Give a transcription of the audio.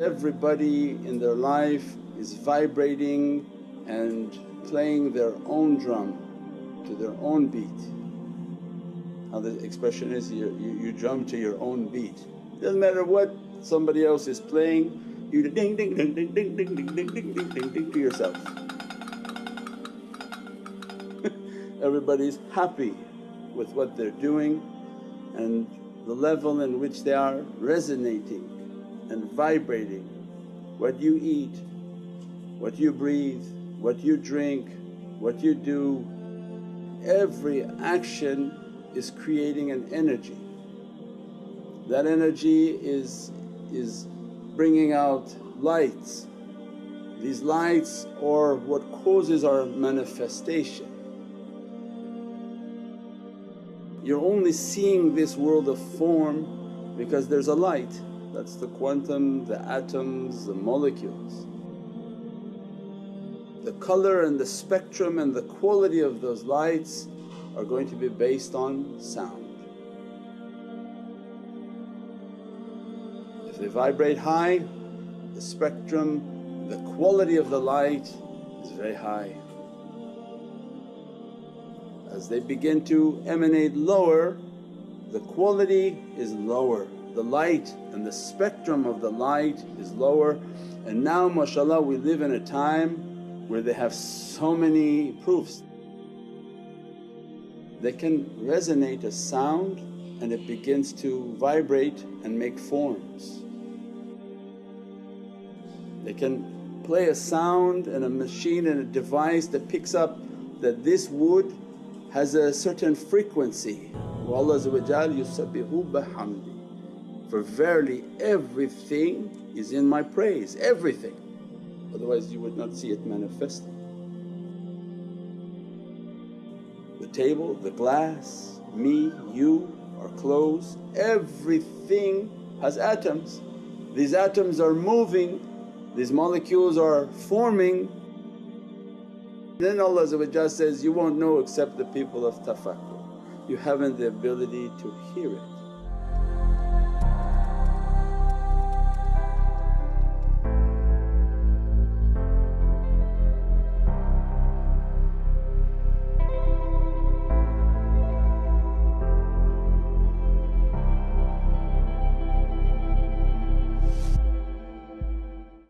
Everybody in their life is vibrating and playing their own drum to their own beat. How the expression is, you, you, you drum to your own beat. Doesn't matter what somebody else is playing, you ding ding ding ding ding ding ding ding ding ding ding ding to yourself. Everybody's happy with what they're doing and the level in which they are resonating and vibrating. What you eat, what you breathe, what you drink, what you do, every action is creating an energy. That energy is, is bringing out lights. These lights are what causes our manifestation. You're only seeing this world of form because there's a light, that's the quantum, the atoms, the molecules. The color and the spectrum and the quality of those lights are going to be based on sound. If they vibrate high, the spectrum, the quality of the light is very high. As they begin to emanate lower, the quality is lower, the light and the spectrum of the light is lower. And now mashaAllah we live in a time where they have so many proofs they can resonate a sound and it begins to vibrate and make forms. They can play a sound and a machine and a device that picks up that this wood has a certain frequency. Allah yusabbihu bihamdi for verily everything is in my praise, everything otherwise you would not see it manifesting. The table, the glass, me, you, our clothes, everything has atoms. These atoms are moving, these molecules are forming. Then Allah says, you won't know except the people of tafakkur. You haven't the ability to hear it.